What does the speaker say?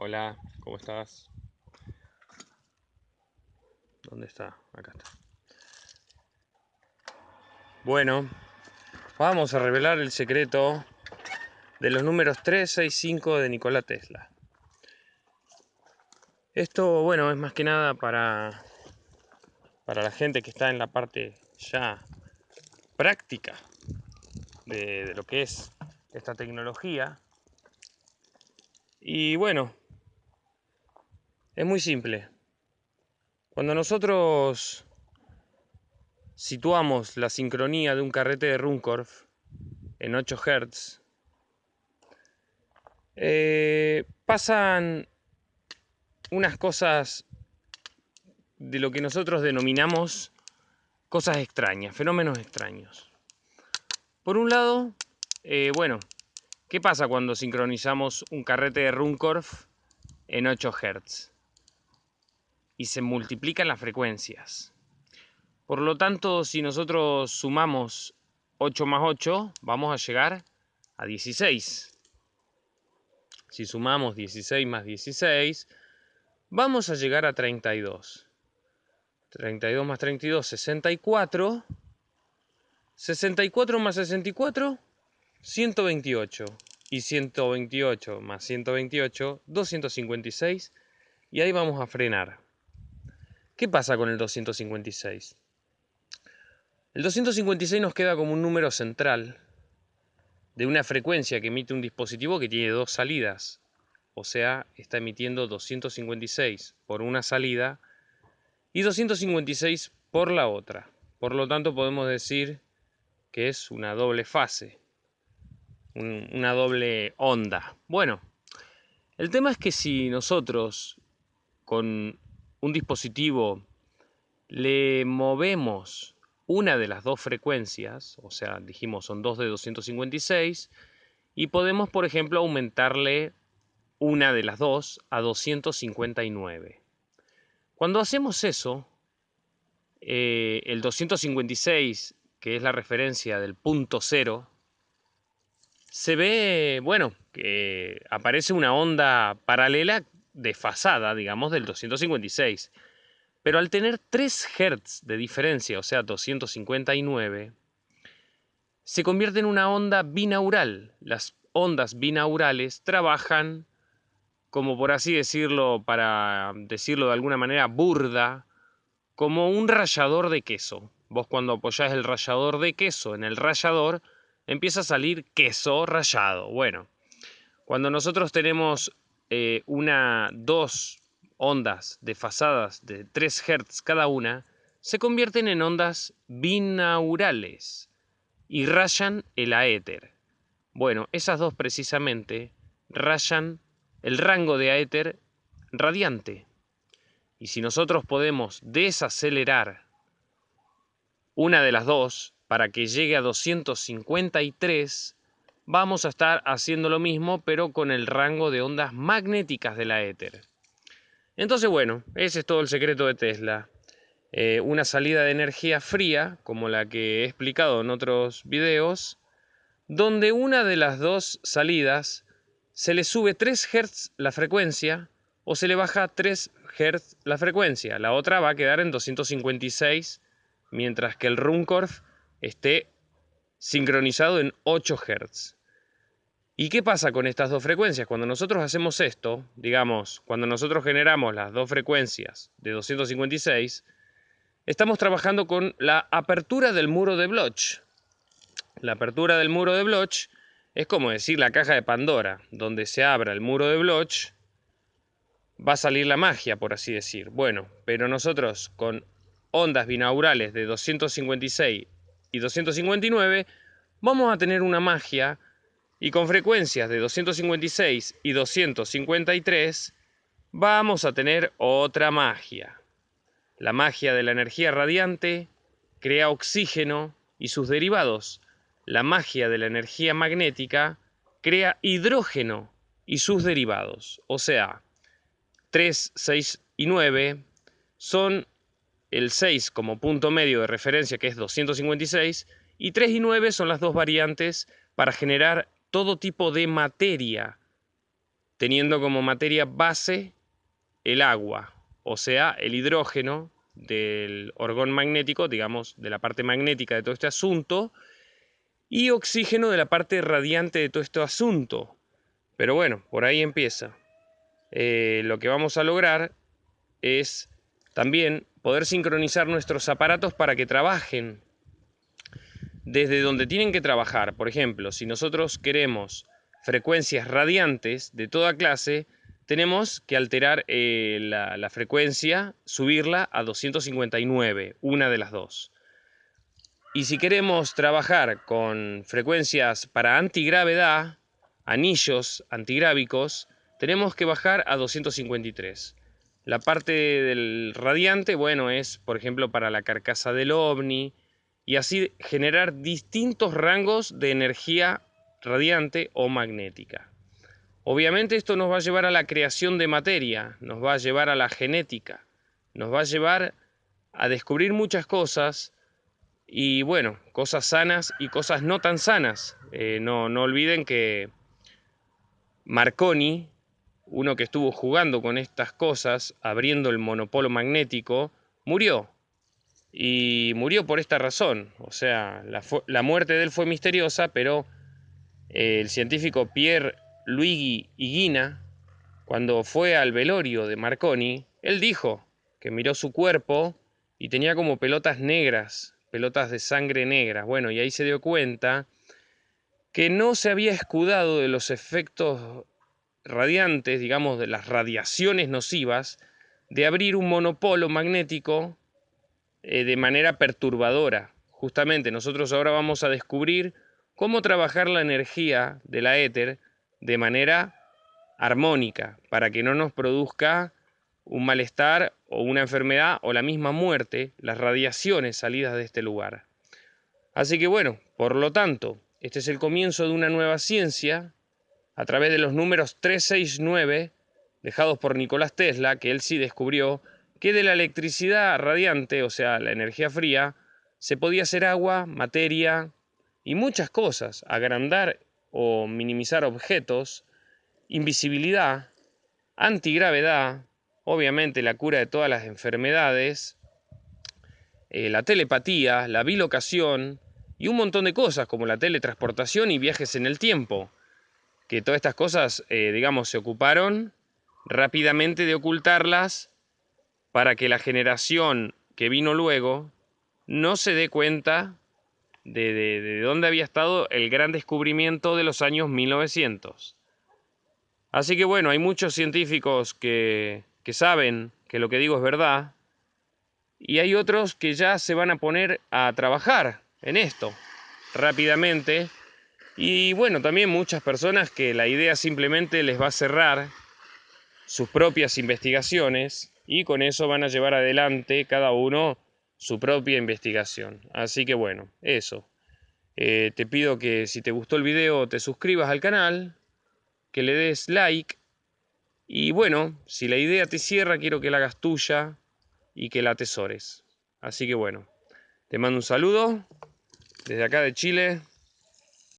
Hola, ¿cómo estás? ¿Dónde está? Acá está. Bueno, vamos a revelar el secreto de los números 3, 6, 5 de Nikola Tesla. Esto, bueno, es más que nada para, para la gente que está en la parte ya práctica de, de lo que es esta tecnología. Y bueno, es muy simple. Cuando nosotros situamos la sincronía de un carrete de Runcorf en 8 Hz, eh, pasan unas cosas de lo que nosotros denominamos cosas extrañas, fenómenos extraños. Por un lado, eh, bueno, ¿qué pasa cuando sincronizamos un carrete de Runcorf en 8 Hz? Y se multiplican las frecuencias. Por lo tanto, si nosotros sumamos 8 más 8, vamos a llegar a 16. Si sumamos 16 más 16, vamos a llegar a 32. 32 más 32, 64. 64 más 64, 128. Y 128 más 128, 256. Y ahí vamos a frenar. ¿Qué pasa con el 256? El 256 nos queda como un número central de una frecuencia que emite un dispositivo que tiene dos salidas. O sea, está emitiendo 256 por una salida y 256 por la otra. Por lo tanto, podemos decir que es una doble fase, una doble onda. Bueno, el tema es que si nosotros con un dispositivo le movemos una de las dos frecuencias, o sea, dijimos son dos de 256, y podemos, por ejemplo, aumentarle una de las dos a 259. Cuando hacemos eso, eh, el 256, que es la referencia del punto cero, se ve, bueno, que aparece una onda paralela desfasada, digamos, del 256. Pero al tener 3 Hz de diferencia, o sea 259, se convierte en una onda binaural. Las ondas binaurales trabajan, como por así decirlo, para decirlo de alguna manera burda, como un rallador de queso. Vos cuando apoyás el rallador de queso en el rallador, empieza a salir queso rallado. Bueno, cuando nosotros tenemos eh, una, dos ondas desfasadas de 3 Hz cada una se convierten en ondas binaurales y rayan el aéter. Bueno, esas dos precisamente rayan el rango de aéter radiante. Y si nosotros podemos desacelerar una de las dos para que llegue a 253, vamos a estar haciendo lo mismo pero con el rango de ondas magnéticas del aéter. Entonces, bueno, ese es todo el secreto de Tesla. Eh, una salida de energía fría, como la que he explicado en otros videos, donde una de las dos salidas se le sube 3 Hz la frecuencia o se le baja 3 Hz la frecuencia. La otra va a quedar en 256, mientras que el Runcorf esté sincronizado en 8 Hz. ¿Y qué pasa con estas dos frecuencias? Cuando nosotros hacemos esto, digamos, cuando nosotros generamos las dos frecuencias de 256, estamos trabajando con la apertura del muro de Bloch. La apertura del muro de Bloch es como decir la caja de Pandora, donde se abra el muro de Bloch, va a salir la magia, por así decir. Bueno, pero nosotros con ondas binaurales de 256 y 259 vamos a tener una magia y con frecuencias de 256 y 253 vamos a tener otra magia. La magia de la energía radiante crea oxígeno y sus derivados. La magia de la energía magnética crea hidrógeno y sus derivados. O sea, 3, 6 y 9 son el 6 como punto medio de referencia que es 256 y 3 y 9 son las dos variantes para generar todo tipo de materia teniendo como materia base el agua, o sea, el hidrógeno del orgón magnético, digamos, de la parte magnética de todo este asunto, y oxígeno de la parte radiante de todo este asunto. Pero bueno, por ahí empieza. Eh, lo que vamos a lograr es también poder sincronizar nuestros aparatos para que trabajen desde donde tienen que trabajar. Por ejemplo, si nosotros queremos frecuencias radiantes de toda clase, tenemos que alterar eh, la, frecuencia, subirla a 259, una de las dos. Y si queremos trabajar con frecuencias para antigravedad, anillos antigrábicos, tenemos que bajar a 253. La parte del radiante, bueno, es por ejemplo para la carcasa del ovni y así generar distintos rangos de energía radiante o magnética. Obviamente esto nos va a llevar a la creación de materia, nos va a llevar a la genética, nos va a llevar a descubrir muchas cosas y bueno, cosas sanas y cosas no tan sanas. Eh, no, no olviden que Marconi, uno que estuvo jugando con estas cosas, abriendo el monopolo magnético, murió. Y murió por esta razón. O sea, la, la muerte de él fue misteriosa, pero el científico Pierre Luigi Higuina, cuando fue al velorio de Marconi, él dijo que miró su cuerpo y tenía como pelotas negras, pelotas de sangre negra. Bueno, y ahí se dio cuenta que no se había escudado de los efectos radiantes, digamos, de las radiaciones nocivas, de abrir un monopolo magnético eh, de manera perturbadora. Justamente nosotros ahora vamos a descubrir cómo trabajar la energía de la éter de manera armónica, para que no nos produzca un malestar o una enfermedad o la misma muerte, las radiaciones salidas de este lugar. Así que bueno, por lo tanto, este es el comienzo de una nueva ciencia a través de los números 369 dejados por Nicolás Tesla, que él sí descubrió que de la electricidad radiante, o sea, la energía fría, se podía hacer agua, materia, y muchas cosas, agrandar o minimizar objetos, invisibilidad, antigravedad, obviamente la cura de todas las enfermedades, eh, la telepatía, la bilocación y un montón de cosas como la teletransportación y viajes en el tiempo, que todas estas cosas, eh, digamos, se ocuparon rápidamente de ocultarlas para que la generación que vino luego no se dé cuenta de, dónde había estado el gran descubrimiento de los años 1900. Así que bueno, hay muchos científicos que, que saben que lo que digo es verdad y hay otros que ya se van a poner a trabajar en esto rápidamente y bueno, también muchas personas que la idea simplemente les va a cerrar sus propias investigaciones y con eso van a llevar adelante cada uno su propia investigación. Así que bueno, eso. Eh, te pido que si te gustó el video te suscribas al canal, que le des like y bueno, si la idea te cierra quiero que la hagas tuya y que la atesores. Así que bueno, te mando un saludo desde acá de Chile